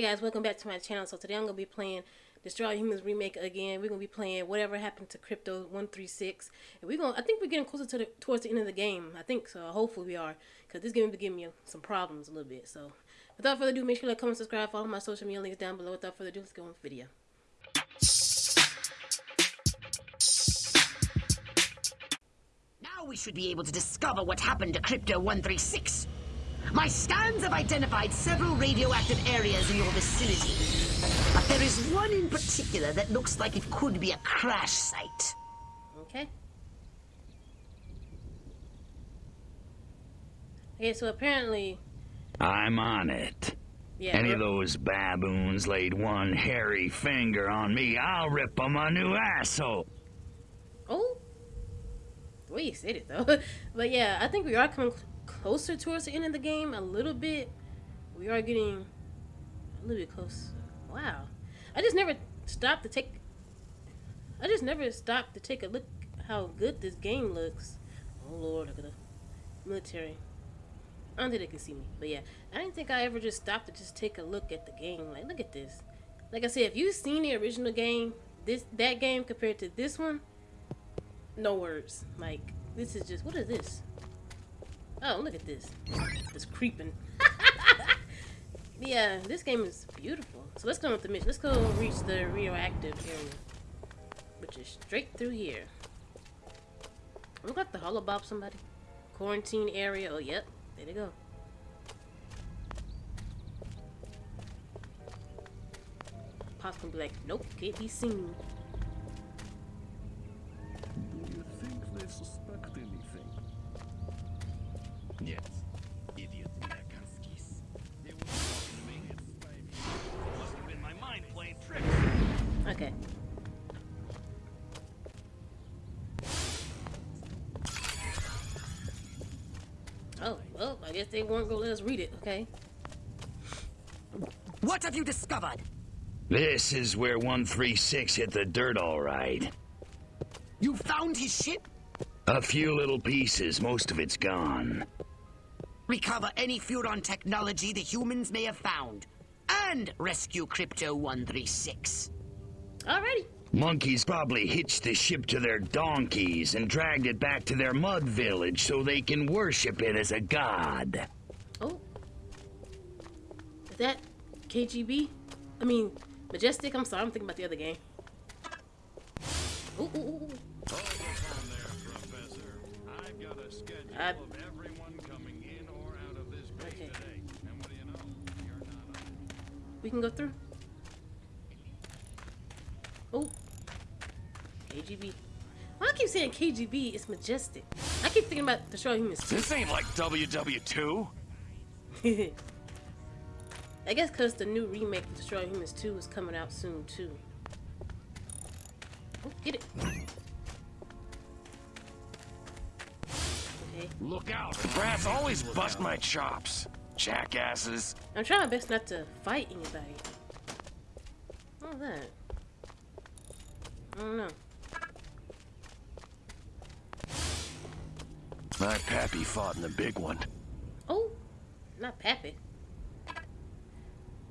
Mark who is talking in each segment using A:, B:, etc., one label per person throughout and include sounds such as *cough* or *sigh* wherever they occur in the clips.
A: Hey guys, welcome back to my channel. So today I'm gonna be playing Destroy Humans remake again. We're gonna be playing whatever happened to Crypto One Three Six, and we're gonna. I think we're getting closer to the towards the end of the game. I think so. Hopefully we are, because this game is giving me some problems a little bit. So without further ado, make sure to like, comment, subscribe, follow my social media links down below. Without further ado, let's go on with the video.
B: Now we should be able to discover what happened to Crypto 136. My scans have identified several radioactive areas in your vicinity. But there is one in particular that looks like it could be a crash site.
A: Okay. Okay, so apparently,
C: I'm on it.
A: yeah.
C: Any of those baboons laid one hairy finger on me, I'll rip them a new asshole.
A: Oh, the way you said it though. *laughs* but yeah, I think we are coming cl- closer towards the end of the game a little bit. We are getting a little bit close. Wow, I just never stopped to take. I just never stopped to take a look how good this game looks. Oh lord, look at the military. I don't think they can see me, but yeah, I didn't think I ever just stopped to just take a look at the game. Like, look at this. Like I said, if you've seen the original game, this that game compared to this one, no words. Like this is just what is this? Oh, look at this. It's creeping. *laughs* yeah, this game is beautiful. So let's go with the mission. Let's go reach the radioactive area, which is straight through here. We got the holobob somebody. Quarantine area. Oh, yep. There they go. Be like, nope, can't be seen. I guess they gonna let us read it, okay?
B: What have you discovered?
C: This is where 136 hit the dirt all right.
B: You found his ship?
C: A few little pieces, most of it's gone.
B: Recover any Furon technology the humans may have found. And rescue Crypto 136.
A: Alrighty.
C: Monkeys probably hitched the ship to their donkeys and dragged it back to their mud village so they can worship it as a god.
A: Oh. Is that KGB? I mean, Majestic? I'm sorry, I'm thinking about the other game. Ooh, ooh, ooh, ooh.
D: Hold on there, I've got a schedule
A: I-
D: of everyone coming in or out of this base
A: Okay.
D: today. And what do you know? You're not on.
A: We can go through. Oh. KGB. Why I keep saying KGB? It's Majestic. I keep thinking about Destroy Humans
E: This ain't like WW2.
A: 2. *laughs* I guess because the new remake of Destroy Humans 2 is coming out soon, too. Oh, get it. Okay.
E: Look out. Brats always bust my chops. Jackasses.
A: I'm trying my best not to fight anybody. What was that? I don't know.
E: My pappy fought in the big one.
A: Not Pappy.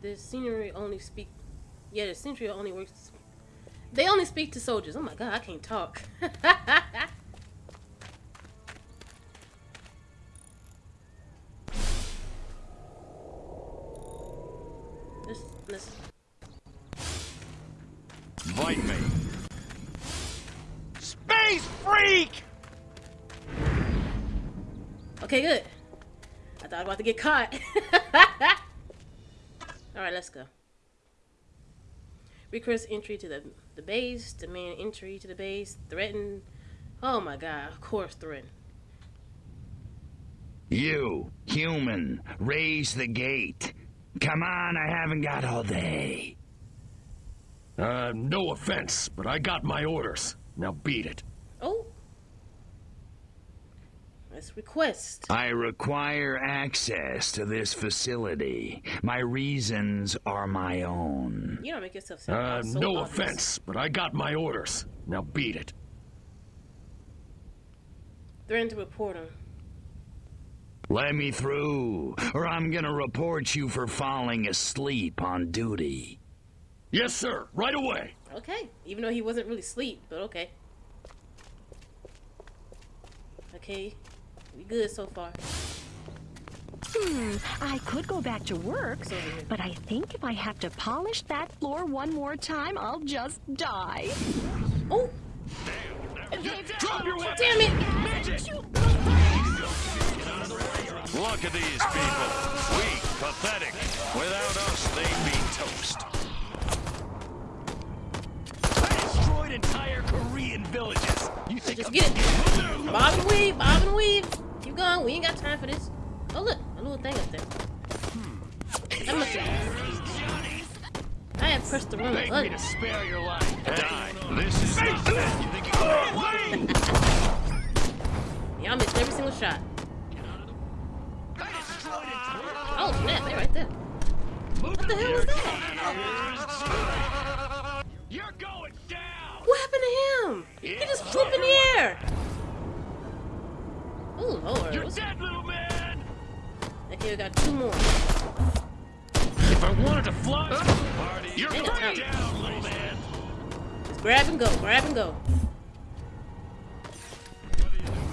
A: The scenery only speak. Yeah, the scenery only works. They only speak to soldiers. Oh my god, I can't talk. *laughs* get caught. *laughs* All right, let's go. Request entry to the the base. Demand entry to the base. Threaten. Oh my god! Of course, threaten.
C: You, human, raise the gate. Come on, I haven't got all day.
D: Uh, no offense, but I got my orders. Now beat it.
A: Oh. Let's request.
C: I require access to this facility. My reasons are my own.
A: You don't make yourself sound
D: Uh,
A: so
D: no
A: obvious.
D: offense, but I got my orders. Now beat it.
A: Threaten to report him.
C: Let me through, or I'm gonna report you for falling asleep on duty.
D: Yes, sir. Right away.
A: Okay. Even though he wasn't really asleep, but okay. Okay. We good so far.
F: Hmm, I could go back to work,
A: It's
F: but I think if I have to polish that floor one more time, I'll just die.
A: Oh!
D: Drop your weapon.
A: Damn it!
E: Look at these people. Weak, pathetic. Without us, they'd be toast. I destroyed entire Korean villages. You think
A: Just
E: I'm
A: get it. Bob and weave, bob and weave. Keep going. We ain't got time for this. Oh look, a little thing up there. That must I have pressed the wrong
E: Beg me
A: button.
E: to spare your life. Die. This is not that. You think you can?
A: Y'all missed every single shot.
E: I destroyed entire
A: Oh snap, They're right there. What the hell was that?
E: You're going down.
A: What happened to him? He just flew in the air. Oh.
E: You're dead, little man.
A: Okay, we got two more.
D: If I wanted to fly,
E: Marty, you're
A: Ain't
E: going down, little man.
A: Just grab and go, grab and go.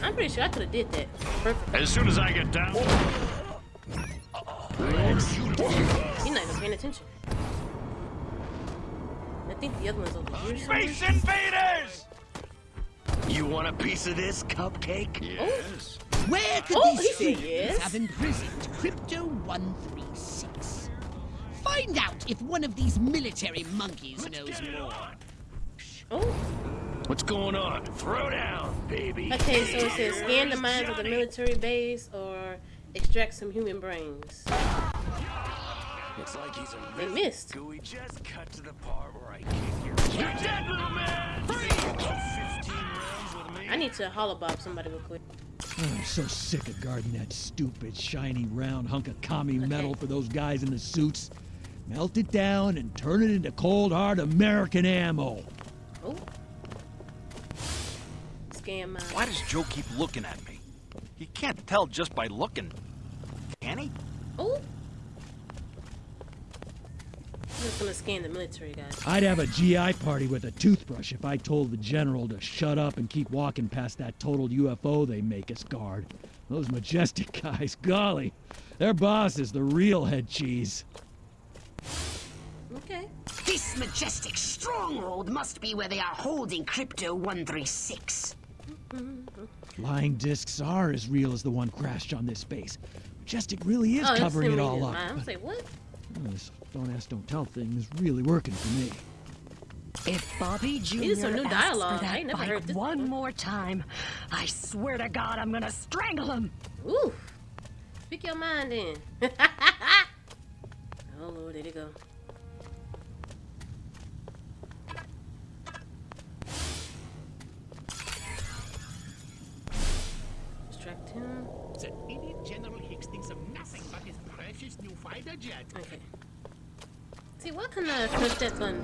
A: I'm pretty sure I could have did that. Perfect.
E: As soon as I get down. Oh.
A: He's not even paying attention. I think the other one's over here. somewhere.
E: Space invaders!
C: You want a piece of this cupcake?
E: Yes. Oh.
B: Where could
A: Oh,
B: these
A: said
B: have imprisoned Crypto 136? Find out if one of these military monkeys knows more.
A: Oh,
D: what's going on?
C: Throw down, baby.
A: okay. So it says scan the mines of the military base or extract some human brains.
E: Looks like he's a
A: They missed.
E: Gooey just cut to the part where I kick your You're dead, little man! Free! 15 rounds with me.
A: I need to holobob somebody real quick.
G: I'm so sick of guarding that stupid, shiny, round hunk of commie metal for those guys in the suits. Melt it down and turn it into cold, hard American ammo.
A: Oh. Scan mine. Uh.
H: Why does Joe keep looking at me? He can't tell just by looking. Can he?
A: Oh. I'm just gonna scan the military guys.
G: I'd have a GI party with a toothbrush if I told the general to shut up and keep walking past that total UFO they make us guard. Those majestic *laughs* guys, golly, their boss is the real head cheese.
A: Okay.
B: This majestic stronghold must be where they are holding Crypto 136. Mm-hmm.
G: Flying discs are as real as the one crashed on this base. Majestic really is
A: oh, that's
G: covering
A: him
G: it
A: reading
G: all
A: mine.
G: up.
A: I'm like, what?
G: but This don't ask, don't tell thing is really working for me.
F: If Bobby Jr.
A: Needed some new
F: asks
A: dialogue.
F: for
A: I
F: that
A: ain't never
F: bike
A: heard this
F: one more time, I swear to God, I'm gonna strangle him.
A: Ooh. Speak your mind in. *laughs* oh lord, there they go. Distract him.
I: The idiot General Higgs thinks of nothing but his precious new fighter jet.
A: Okay. See, what couldn't I push that button?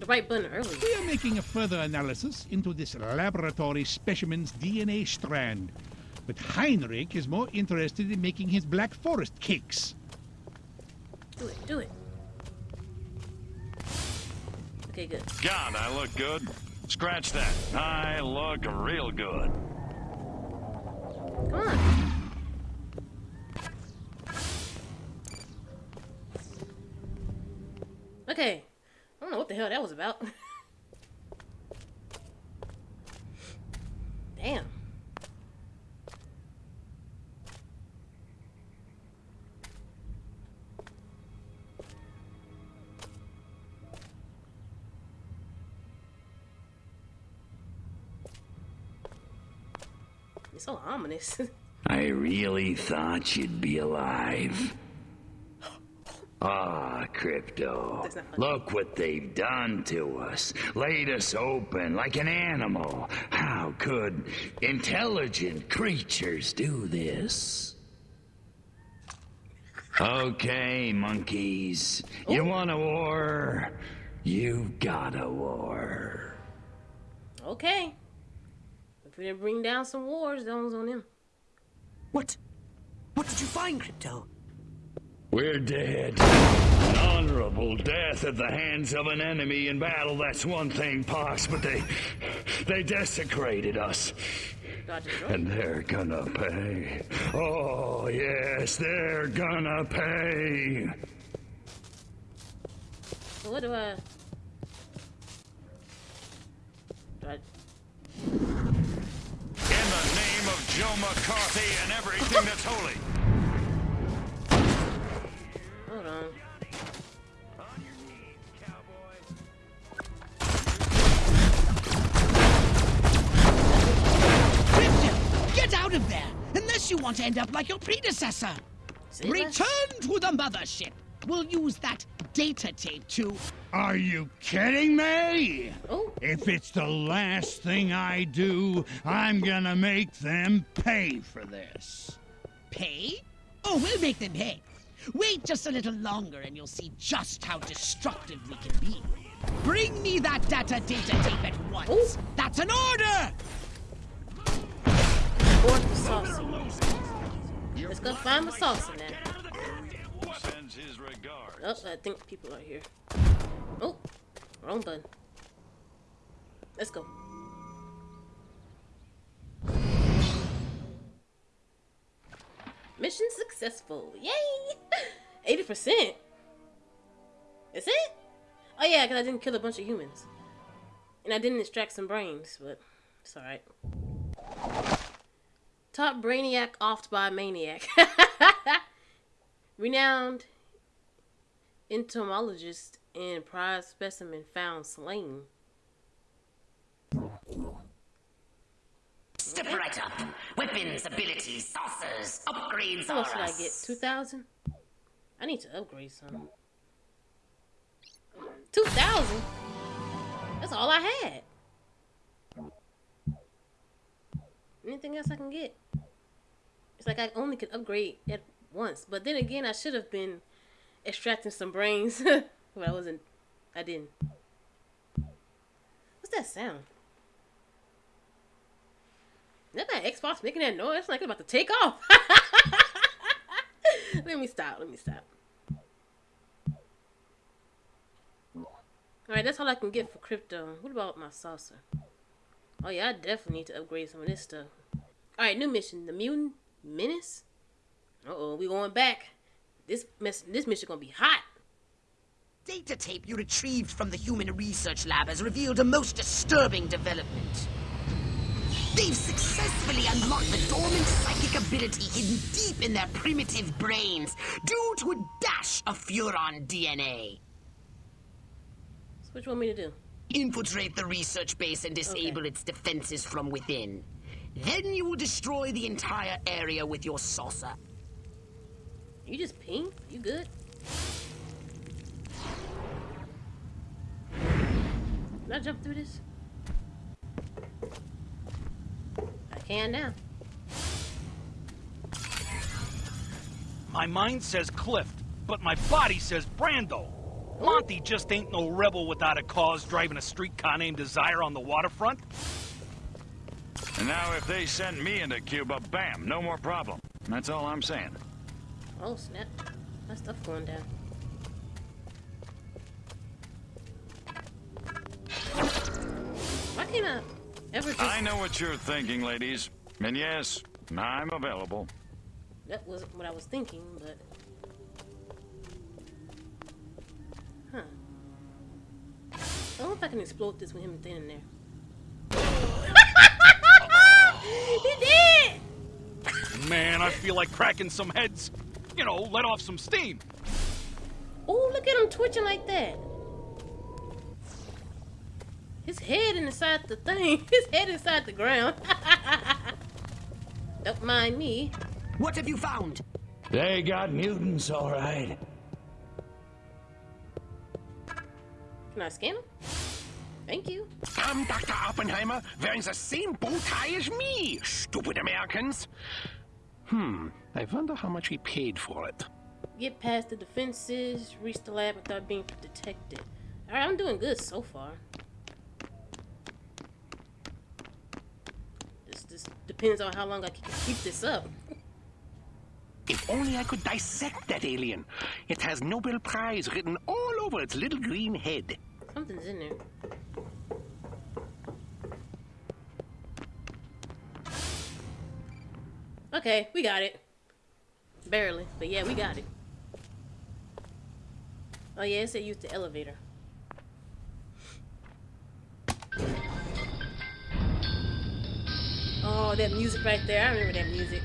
A: The right button earlier.
I: We are making a further analysis into this laboratory specimen's DNA strand. But Heinrich is more interested in making his Black Forest cakes.
A: Do it, do it. Okay, good.
E: God, I look good. Scratch that. I look real good.
A: Come on. Okay. I don't know what the hell that was about. *laughs* Damn. It's so ominous. *laughs*
C: I really thought you'd be alive. Crypto.
A: That's not funny.
C: Look what they've done to us. Laid us open like an animal. How could intelligent creatures do this? Okay, monkeys. You oh. want a war? You've got a war.
A: Okay. If we didn't bring down some wars, that was on them.
B: What? What did you find, Crypto?
C: We're dead. An honorable death at the hands of an enemy in battle, that's one thing, Pox, but they. they desecrated us. And they're gonna pay. Oh, yes, they're gonna pay.
A: So what do I? Do I?
H: In the name of Joe McCarthy and everything that's holy.
A: Hold on.
J: Of there! Unless you want to end up like your predecessor!
A: See that?
J: Return to the mothership! We'll use that data tape to...
I: Are you kidding me?
A: Oh,
I: If it's the last thing I do, I'm gonna make them pay for this.
J: Pay? Oh, we'll make them pay. Wait just a little longer and you'll see just how destructive we can be. Bring me that data data tape at once.
A: Ooh.
J: That's an order!
A: Let's go find the saucer now.
H: Sends his regards.
A: Oh, I think people are here. Oh, wrong button. Let's go. Mission successful. Yay! *laughs* 80%. Is it? Oh yeah, because I didn't kill a bunch of humans. And I didn't extract some brains, but it's alright. Top brainiac offed by maniac. *laughs* Renowned entomologist and prize specimen found slain.
B: Step right up. Weapons, abilities, saucers, upgrades
A: How much did I get? 2,000? I need to upgrade some. 2,000? That's all I had. Anything else I can get? Like I only could upgrade at once. But then again, I should have been extracting some brains. *laughs* but I wasn't. I didn't. What's that sound? Is that my Xbox making that noise? It's like it's about to take off. *laughs* let me stop. Let me stop. Alright, that's all I can get for crypto. What about my saucer? Oh yeah, I definitely need to upgrade some of this stuff. Alright, new mission. The Mutant Menace? Uh-oh, we going back. This mess this mission gonna be hot.
B: Data tape you retrieved from the Human Research Lab has revealed a most disturbing development. They've successfully unlocked the dormant psychic ability hidden deep in their primitive brains due to a dash of Furon DNA.
A: So what you want me to do?
B: Infiltrate the research base and disable
A: Okay.
B: its defenses from within. Then you will destroy the entire area with your saucer.
A: You just ping? You good? Can I jump through this? I can now.
H: My mind says Clift, but my body says Brando. Monty just ain't no rebel without a cause driving a streetcar named Desire on the waterfront.
E: And now if they send me into Cuba, bam, no more problem. That's all I'm saying.
A: Oh snap. My stuff going down. Why can't I ever just
E: I know what you're thinking, ladies. And yes, I'm available.
A: That wasn't what I was thinking, but. Huh. I don't know if I can explode this with him standing there. He did!
H: Man, I feel like cracking some heads. You know, let off some steam.
A: Oh, look at him twitching like that. His head inside the thing. *laughs* His head inside the ground. *laughs* Don't mind me.
B: What have you found?
C: They got mutants, all right.
A: Can I scan him? Thank you.
K: I'm Dr. Oppenheimer, wearing the same bow tie as me, stupid Americans. Hmm, I wonder how much he paid for it.
A: Get past the defenses, reach the lab without being detected. Alright, I'm doing good so far. This just depends on how long I can keep this up.
K: If only I could dissect that alien. It has Nobel Prize written all over its little green head.
A: Something's in there. Okay, we got it. Barely, but yeah, we got it. Oh yeah, it said use the elevator. Oh, that music right there. I remember that music.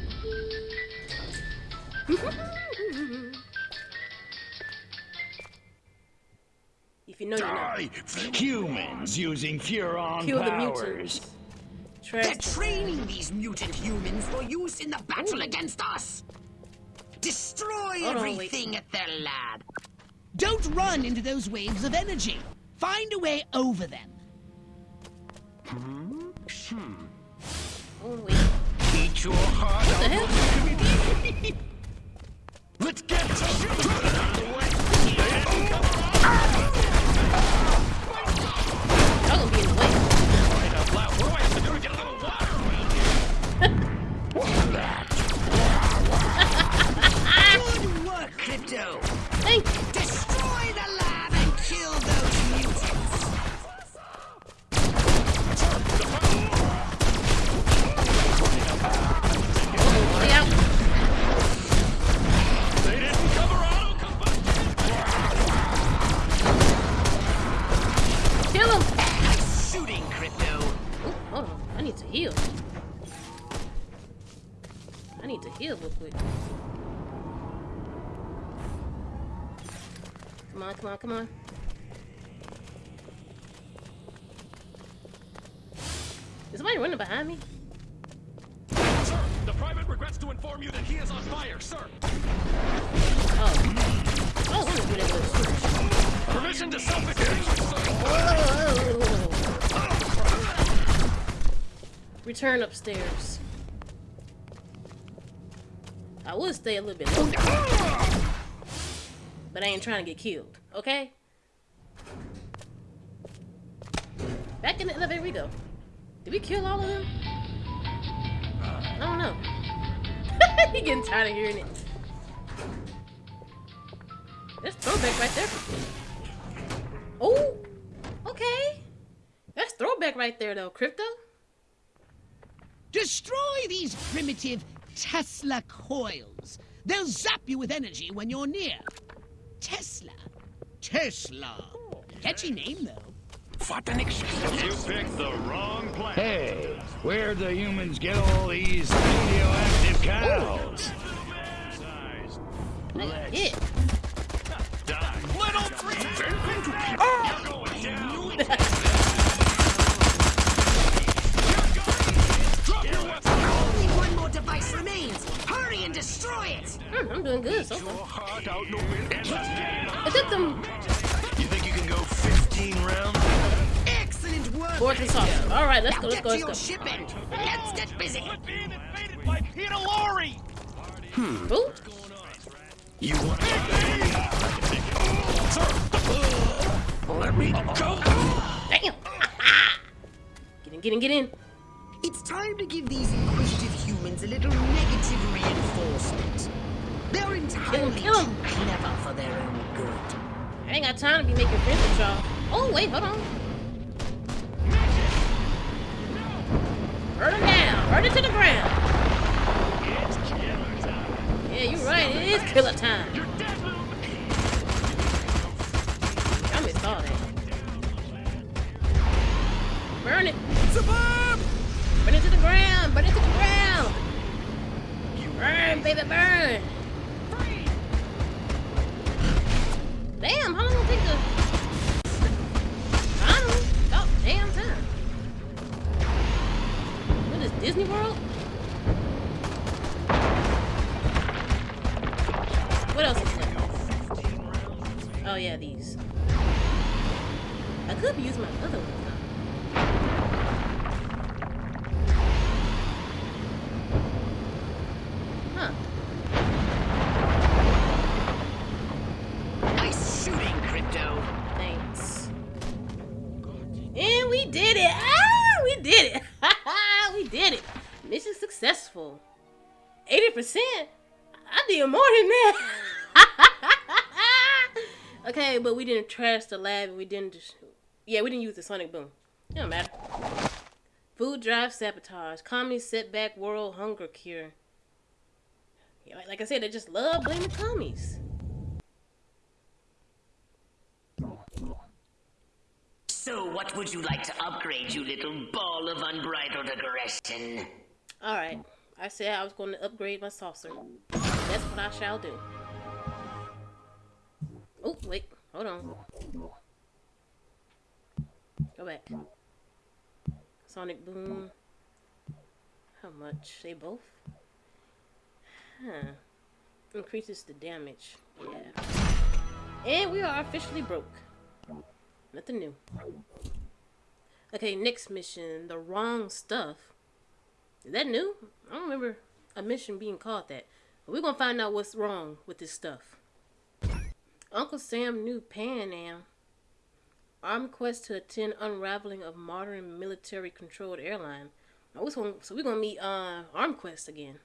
A: *laughs* you know, you know.
C: Die! Humans using Furon
A: Kill the
C: powers.
A: mutants.
B: They're training these mutant humans for use in the battle against us. Destroy
A: Hold on, wait.
B: everything at their lab.
J: Don't run into those waves of energy. Find a way over them.
A: Oh wait.
K: Eat your heart
A: What the hell? *laughs*
K: Let's get
A: Y'all
B: Crypto.
A: Thank you. Come on, come on. Is somebody running behind me?
D: Sir, the private regrets to inform you that he is on fire, sir.
A: Oh. Oh, let me do that with
D: Permission to sir.
A: Return upstairs. I would stay a little bit longer. But I ain't trying to get killed, okay? Back in the elevator we go. Did we kill all of them? I don't know. *laughs* he getting tired of hearing it. That's throwback right there. Oh, okay. That's throwback right there, though. Crypto.
J: Destroy these primitive Tesla coils. They'll zap you with energy when you're near. Tesla. Tesla. Catchy name, though.
K: What an excuse.
D: You picked the wrong plan.
C: Hey, where'd the humans get all these radioactive cows?
A: Like, yeah.
B: And destroy it.
A: Hmm, I'm doing good so
K: Your
A: far.
K: heart out, Nobel.
A: It took them
C: You think you can go 15 rounds?
B: Excellent work.
A: boards and sauce. All right, let's
B: Now
A: go, let's
B: get
A: go,
B: to your
A: let's go.
B: ship and let's get busy.
H: We're being invaded by Peter Lorre.
A: Ooh,
C: You want
K: Let me go.
A: damn. *laughs* get in, get in, get in.
B: It's time to give these inquisitive humans a little negative reinforcement. They're entirely
A: kill 'em.
B: too clever for their own good.
A: I ain't got time to be making friends with y'all. Oh, wait, hold on. Burn him down. Burn it to the ground. Yeah, you're right. It is killer time. I missed all that. Burn it. Burn it to the ground. Burn it to the ground. Burn, baby, burn. Damn, how long will it take to... Know. Oh, About damn time. What is Disney World? What else is there? Oh yeah, these. I could using my other ones did it! Ah, we did it! *laughs* we did it! Mission successful. 80%? I did more than that. *laughs* okay, but we didn't trash the lab. and We didn't. Just, yeah, we didn't use the sonic boom. It don't matter. Food drive sabotage, comedy setback, world hunger cure. Yeah, like I said, they just love blaming commies.
B: So, what would you like to upgrade, you little ball of unbridled aggression?
A: All right, I said I was going to upgrade my saucer. That's what I shall do. Oh wait, hold on. Go back. Sonic boom. How much? They both? Huh. Increases the damage. Yeah. And we are officially broke. Nothing new. Okay, next mission. The wrong stuff. Is that new? I don't remember a mission being called that. But we're gonna find out what's wrong with this stuff. Uncle Sam knew Pan Am. Armquist to attend unraveling of modern military controlled airline. Gonna, so we're gonna meet uh Armquist again.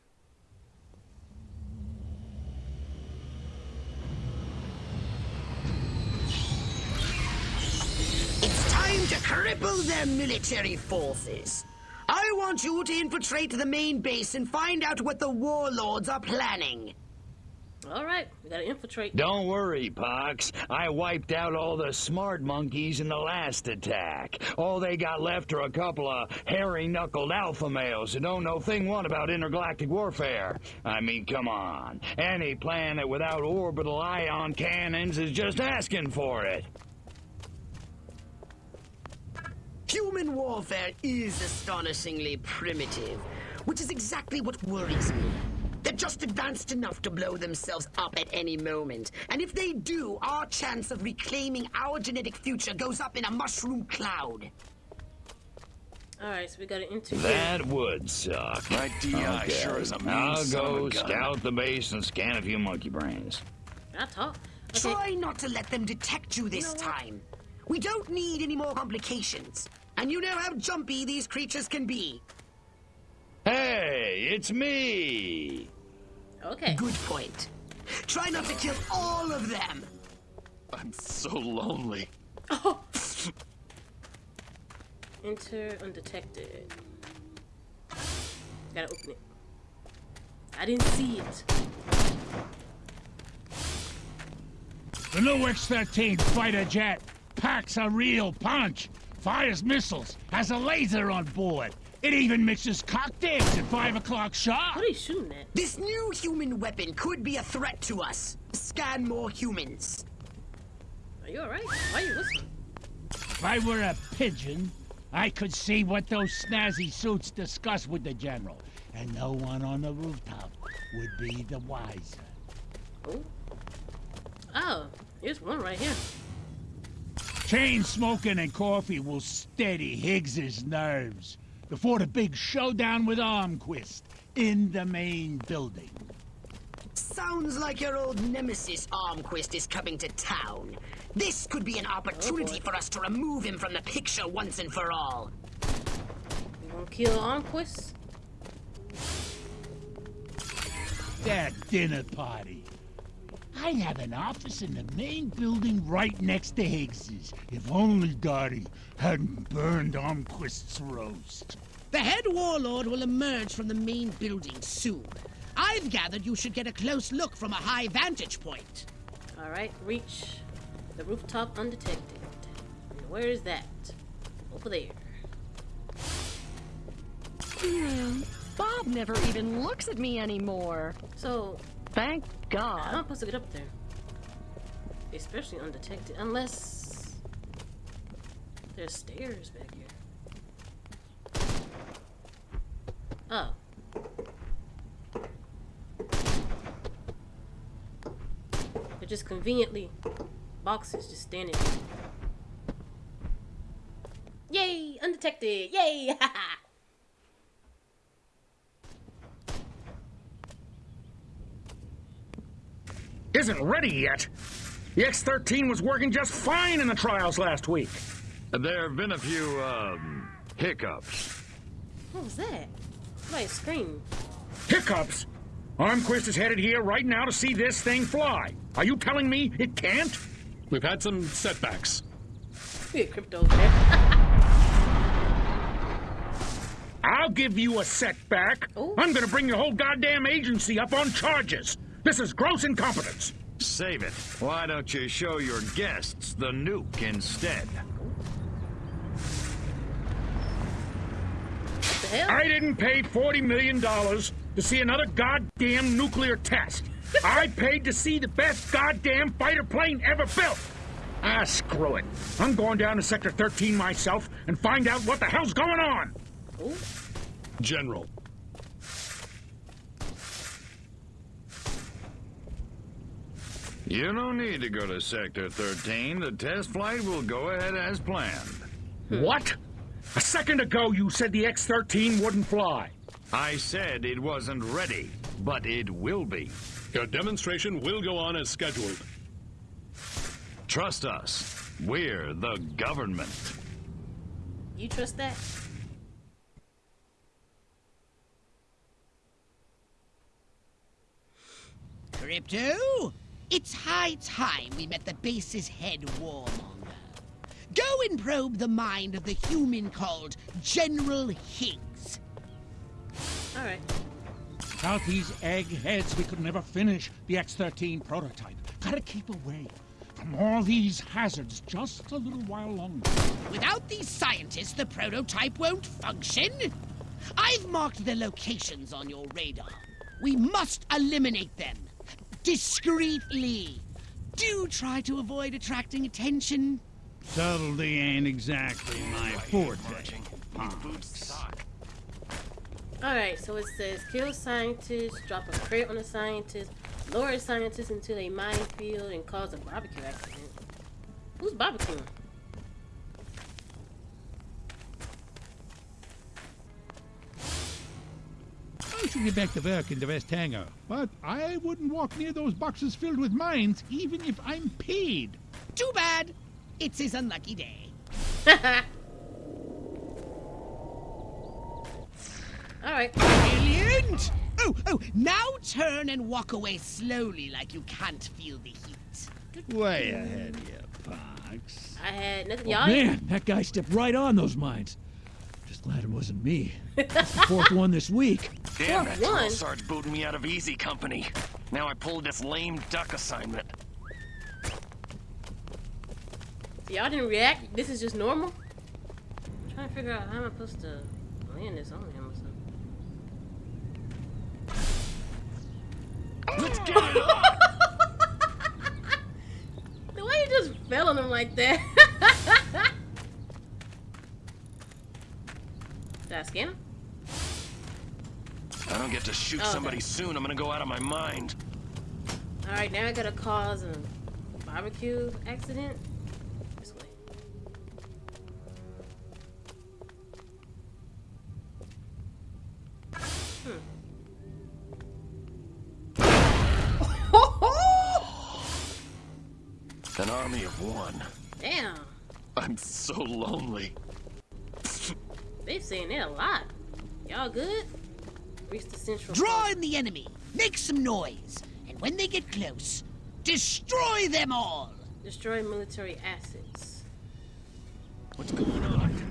B: It's time to cripple their military forces. I want you to infiltrate the main base and find out what the warlords are planning.
A: All right, we gotta infiltrate.
C: Don't worry, Pox. I wiped out all the smart monkeys in the last attack. All they got left are a couple of hairy-knuckled alpha males who don't know thing one about intergalactic warfare. I mean, come on. Any planet without orbital ion cannons is just asking for it.
B: Human warfare is astonishingly primitive, which is exactly what worries me. They're just advanced enough to blow themselves up at any moment. And if they do, our chance of reclaiming our genetic future goes up in a mushroom cloud.
A: All right, so we gotta enter.
C: That would suck.
E: My DI sure is a mean
C: I'll
E: son of
C: go scout the base and scan a few monkey brains.
A: I talk. Okay.
B: Try not to let them detect you this time. We don't need any more complications. And you know how jumpy these creatures can be.
C: Hey, it's me.
A: Okay.
B: Good point. Try not to kill all of them.
E: I'm so lonely.
A: Oh. *laughs* Enter undetected. Gotta open it. I didn't see it.
I: The new X-13 fighter jet packs a real punch, fires missiles, has a laser on board. It even mixes cocktails at 5 o'clock sharp.
A: What are you shooting at?
B: This new human weapon could be a threat to us. Scan more humans.
A: Are you alright? Why are you listening?
I: If I were a pigeon, I could see what those snazzy suits discuss with the general, and no one on the rooftop would be the wiser.
A: Oh. Oh, here's one right here.
I: Chain smoking and coffee will steady Higgs's nerves before the big showdown with Armquist in the main building.
B: Sounds like your old nemesis Armquist is coming to town. This could be an opportunity for us to remove him from the picture once and for all.
A: You gonna kill Armquist?
I: That dinner party. I'd have an office in the main building right next to Higgs's. If only Dottie hadn't burned Armquist's roast.
J: The head warlord will emerge from the main building soon. I've gathered you should get a close look from a high vantage point.
A: Alright, reach the rooftop undetected. And where is that? Over there.
F: Hmm. Bob never even looks at me anymore.
A: So,
F: Thank
A: how
F: God.
A: am I supposed to get up there? Especially undetected. Unless there's stairs back here. Oh. They're just conveniently boxes just standing. Yay! Undetected! Yay! *laughs*
L: Isn't ready yet. The X-13 was working just fine in the trials last week.
D: There have been a few, um, hiccups.
A: what was that? Somebody screamed.
L: Hiccups? Armquist is headed here right now to see this thing fly. Are you telling me it can't?
D: We've had some setbacks.
A: Get crypto over.
L: I'll give you a setback. I'm gonna bring your whole goddamn agency up on charges. This is gross incompetence.
C: Save it. Why don't you show your guests the nuke instead?
A: the hell?
L: I didn't pay $40 million to see another goddamn nuclear test. *laughs* I paid to see the best goddamn fighter plane ever built. Ah, screw it. I'm going down to Sector 13 myself and find out what the hell's going on.
D: General.
C: You don't need to go to Sector 13. The test flight will go ahead as planned. Hmm.
L: What? A second ago you said the X-13 wouldn't fly.
C: I said it wasn't ready, but it will be.
D: Your demonstration will go on as scheduled.
C: Trust us. We're the government.
A: You trust that?
J: Crypto, it's high time we met the base's head warmonger. Go and probe the mind of the human called General Higgs.
A: All right.
I: Without these eggheads, we could never finish the X-13 prototype. Gotta keep away from all these hazards just a little while longer.
J: Without these scientists, the prototype won't function. I've marked the locations on your radar. We must eliminate them. Discreetly. Do try to avoid attracting attention.
I: Subtlety ain't exactly my forte.
A: Alright, so it says kill scientists, drop a crate on a scientist, lure a scientist into a minefield, and cause a barbecue accident. Who's barbecuing?
I: I should get back to work in the West Hangar, but I wouldn't walk near those boxes filled with mines, even if I'm paid.
J: Too bad. It's his unlucky day. *laughs*
A: Alright.
J: Brilliant! Oh, oh, now turn and walk away slowly like you can't feel the heat.
I: Way ahead of you, punks.
A: I had nothing.
G: Oh,
A: Y'all
G: man, that guy stepped right on those mines. Just glad it wasn't me. That's *laughs* the fourth one this week.
E: Damn,
A: Fourth
E: that
A: one?
E: drill sergeant booted me out of easy company. Now I pulled this lame duck assignment.
A: y'all didn't react. This is just normal. I'm trying to figure out how am I supposed to land this on him or something.
E: Let's get it *laughs* on!
A: The way you just fell on him like that. *laughs* I him?
E: I don't get to shoot
A: Oh, okay.
E: somebody soon. I'm gonna go out of my mind.
A: Alright, now I gotta cause a barbecue accident. This way. Hmm. *laughs*
E: An army of one.
A: Damn.
E: I'm so lonely.
A: They've saying that a lot. Y'all good? Reach the central.
J: Draw in the enemy. Make some noise. And when they get close, destroy them all.
A: Destroy military assets.
E: What's going on?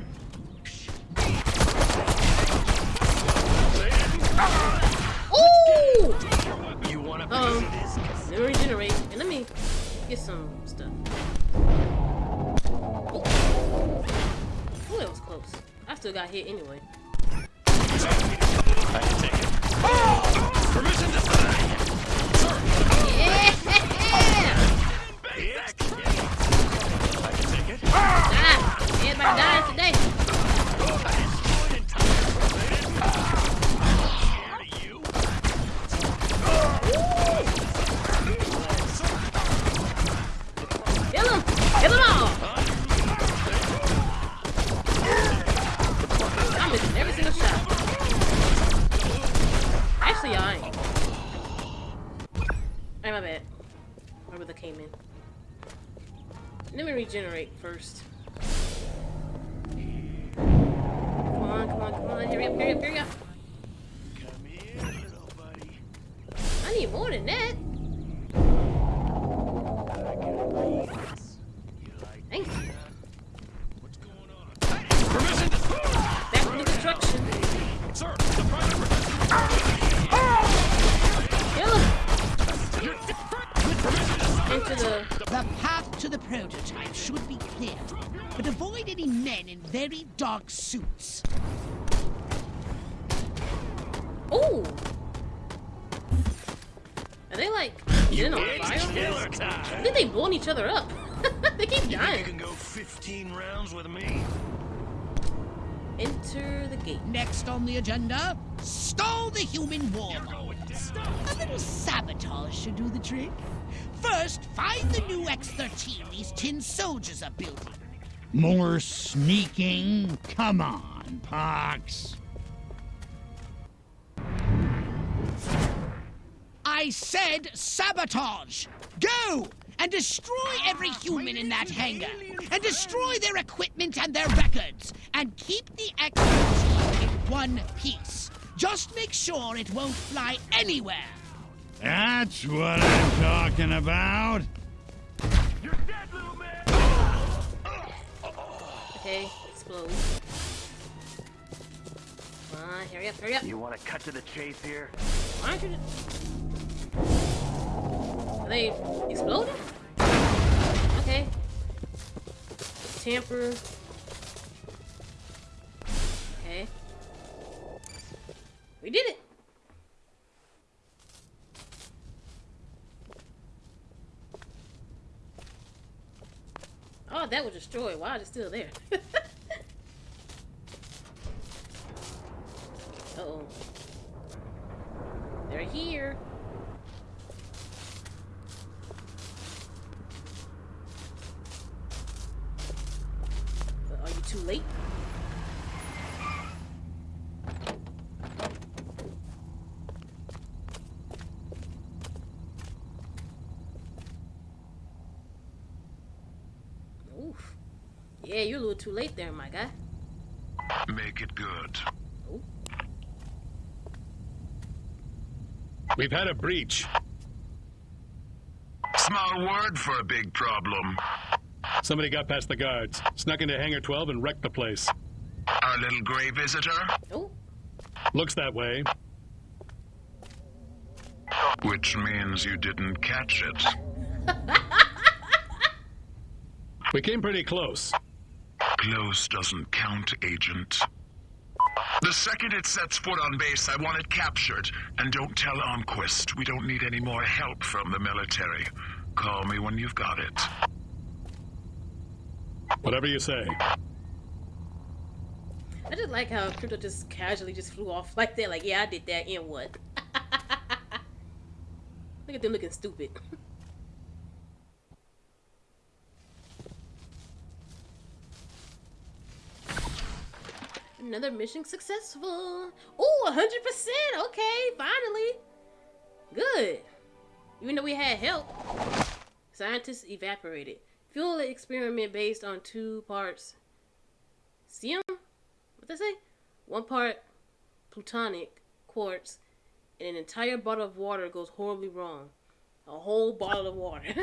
A: Ooh!
E: You wanna
A: Um,
E: piece this?
A: let me regenerate and let me get some stuff. Still got hit anyway.
E: I can take it. Permission to fly!
A: Yeah!
E: Basic! I can take it.
A: Ah! Everybody dying today.
E: Destroyed in time. Scared of you?
A: Kill them! Kill them all! I'm missing every single shot. Actually, ain't. Hey, my bad. Where that came in. Let me regenerate first. Come on, come on, come on. Hurry up, hurry up, hurry up.
J: Dark suits.
A: Ooh. Are they like *laughs* in on fire?
C: killer
A: I think they blowing each other up. *laughs* they keep
C: You
A: dying.
C: can go 15 rounds with me.
A: Enter the gate.
J: Next on the agenda, stall the human warlords. A little sabotage should do the trick. First, find the new X-13 these tin soldiers are building.
I: More sneaking? Come on, Pox.
J: I said sabotage! Go! And destroy every human in that hangar! And destroy their equipment and their records! And keep the X-13 in one piece! Just make sure it won't fly anywhere!
I: That's what I'm talking about.
A: Okay, explode. Come on, hurry up, hurry up.
E: You want to cut to the chase here?
A: Why aren't you? Are they exploding? Okay. Tamper. Okay. We did it. Oh, that was destroyed. Why is it still there? *laughs* uh oh. They're here. Uh, Are you too late? Oof. Yeah, you're a little too late there, my guy.
M: Make it good.
D: We've had a breach.
M: Small word for a big problem.
D: Somebody got past the guards, snuck into Hangar 12 and wrecked the place.
M: Our little gray visitor?
A: Oh.
D: Looks that way.
M: Which means you didn't catch it. *laughs*
D: We came pretty close.
M: Close doesn't count, Agent. The second it sets foot on base, I want it captured. And don't tell Armquist. We don't need any more help from the military. Call me when you've got it.
D: Whatever you say.
A: I just like how Crypto just casually just flew off like that. Like, yeah, I did that, and what? *laughs* Look at them looking stupid. *laughs* Another mission successful. Oh, 100%. Okay, finally. Good. Even though we had help, scientists evaporated. Fuel experiment based on two parts. Sium? What they say? One part plutonic quartz, and an entire bottle of water goes horribly wrong. A whole bottle of water. *laughs*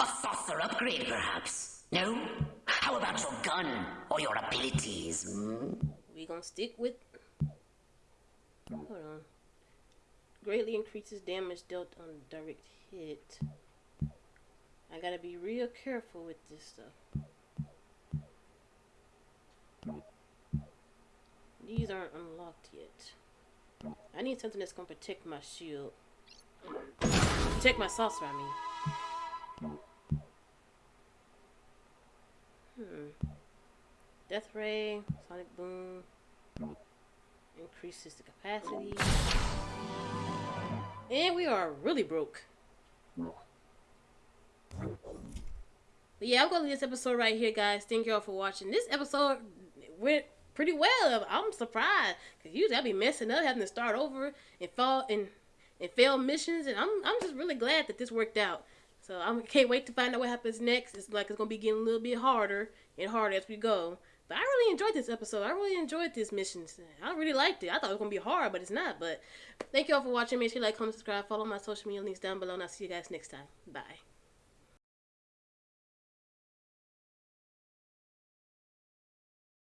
B: A saucer upgrade, perhaps? No? How about your gun or your abilities? Hmm?
A: we gonna stick with. Hold on. Greatly increases damage dealt on direct hit. I gotta be real careful with this stuff. These aren't unlocked yet. I need something that's gonna protect my shield. Protect my saucer, I mean. Hmm. Death Ray, Sonic Boom, increases the capacity. And we are really broke. But yeah, I'm gonna leave this episode right here, guys. Thank y'all for watching. This episode went pretty well. I'm surprised because usually I'd be messing up, having to start over and fall and and fail missions, and I'm I'm just really glad that this worked out. So I can't wait to find out what happens next. It's like it's gonna be getting a little bit harder and harder as we go. But I really enjoyed this episode. I really enjoyed this mission. I really liked it. I thought it was gonna be hard, but it's not. But thank y'all for watching. Make sure you like, comment, subscribe, follow my social media links down below, and I'll see you guys next time. Bye.